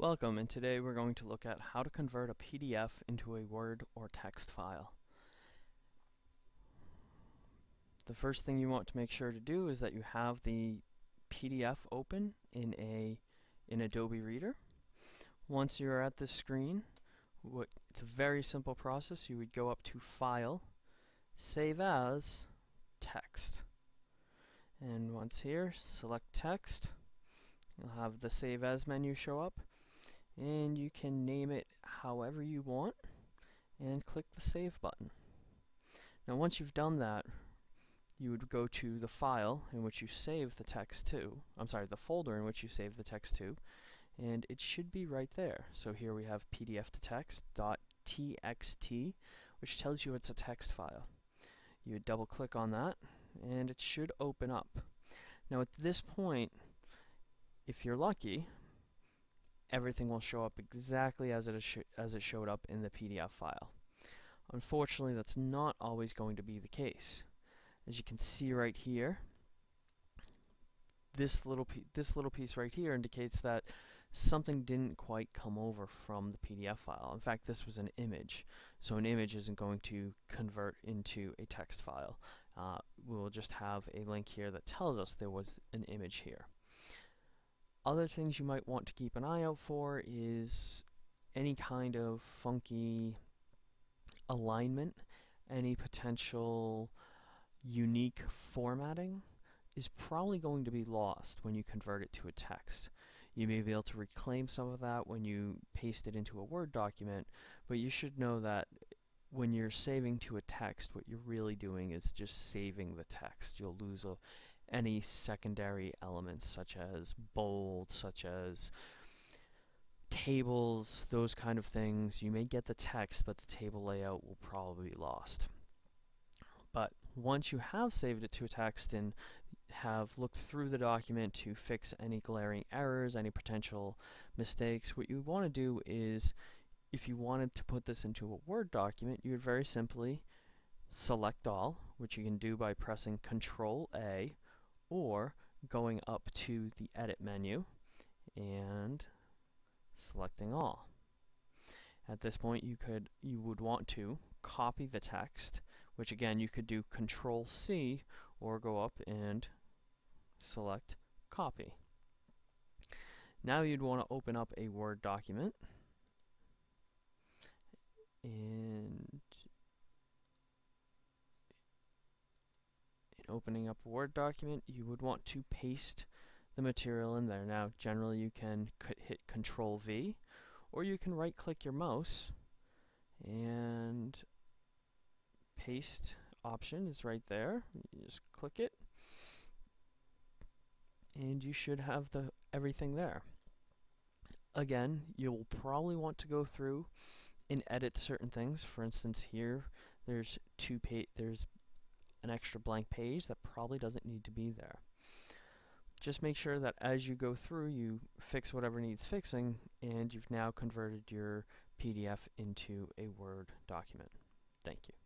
Welcome, and today we're going to look at how to convert a PDF into a Word or text file. The first thing you want to make sure to do is that you have the PDF open in a in Adobe Reader. Once you're at this screen, what, it's a very simple process. You would go up to File, Save As, Text. And once here, select Text. You'll have the Save As menu show up and you can name it however you want and click the save button. Now once you've done that you would go to the file in which you save the text to, I'm sorry, the folder in which you save the text to, and it should be right there. So here we have pdf to text.txt, which tells you it's a text file. You would double click on that, and it should open up. Now at this point, if you're lucky, everything will show up exactly as it, as it showed up in the PDF file. Unfortunately, that's not always going to be the case. As you can see right here, this little this little piece right here indicates that something didn't quite come over from the PDF file. In fact, this was an image, so an image isn't going to convert into a text file. Uh, we'll just have a link here that tells us there was an image here. Other things you might want to keep an eye out for is any kind of funky alignment, any potential unique formatting is probably going to be lost when you convert it to a text. You may be able to reclaim some of that when you paste it into a Word document, but you should know that when you're saving to a text, what you're really doing is just saving the text. You'll lose a, any secondary elements such as bold, such as tables, those kind of things. You may get the text, but the table layout will probably be lost. But once you have saved it to a text and have looked through the document to fix any glaring errors, any potential mistakes, what you want to do is, if you wanted to put this into a Word document, you would very simply select all, which you can do by pressing Control A, or going up to the edit menu and selecting all. At this point you could you would want to copy the text which again you could do control C or go up and select copy. Now you'd want to open up a Word document and opening up a Word document, you would want to paste the material in there. Now, generally you can hit Control V, or you can right click your mouse and paste option is right there. You just click it and you should have the everything there. Again, you'll probably want to go through and edit certain things. For instance, here there's two pa there's an extra blank page that probably doesn't need to be there. Just make sure that as you go through, you fix whatever needs fixing, and you've now converted your PDF into a Word document. Thank you.